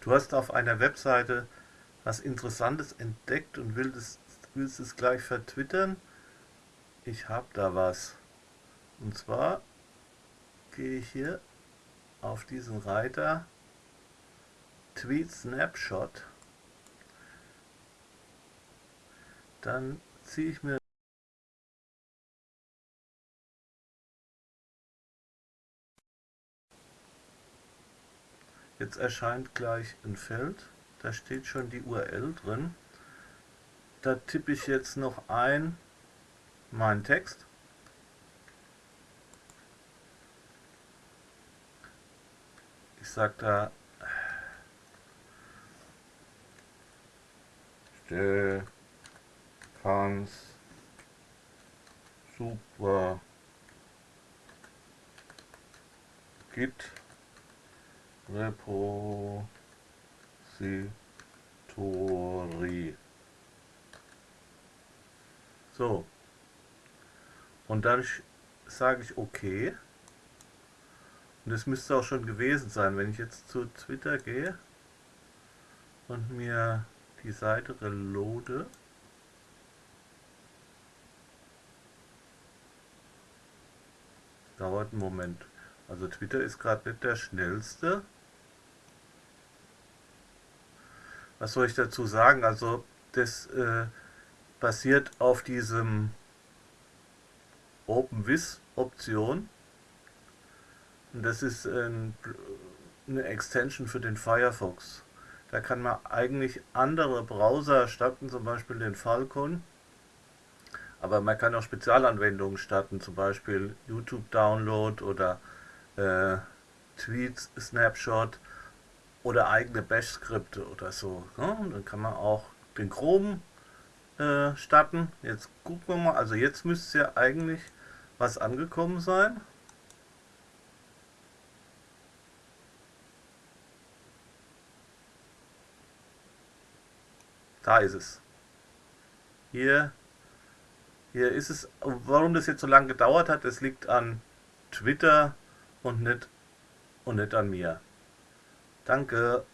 Du hast auf einer Webseite was Interessantes entdeckt und willst, willst es gleich vertwittern? Ich habe da was. Und zwar gehe ich hier auf diesen Reiter Tweet Snapshot. Dann ziehe ich mir Jetzt erscheint gleich ein Feld, da steht schon die URL drin. Da tippe ich jetzt noch ein meinen Text. Ich sage da Stefans super Git Repository. So. Und dann sage ich OK. Und das müsste auch schon gewesen sein, wenn ich jetzt zu Twitter gehe und mir die Seite reloade. Dauert einen Moment. Also Twitter ist gerade nicht der schnellste. Was soll ich dazu sagen? Also das äh, basiert auf diesem OpenWiz Option. Und das ist ein, eine Extension für den Firefox. Da kann man eigentlich andere Browser starten, zum Beispiel den Falcon. Aber man kann auch Spezialanwendungen starten, zum Beispiel YouTube Download oder äh, Tweets Snapshot oder eigene Bash-Skripte oder so. Ne? Dann kann man auch den Chrome äh, starten. Jetzt gucken wir mal. Also jetzt müsste ja eigentlich was angekommen sein. Da ist es. Hier, hier ist es. Warum das jetzt so lange gedauert hat, das liegt an Twitter und nicht, und nicht an mir. 当隔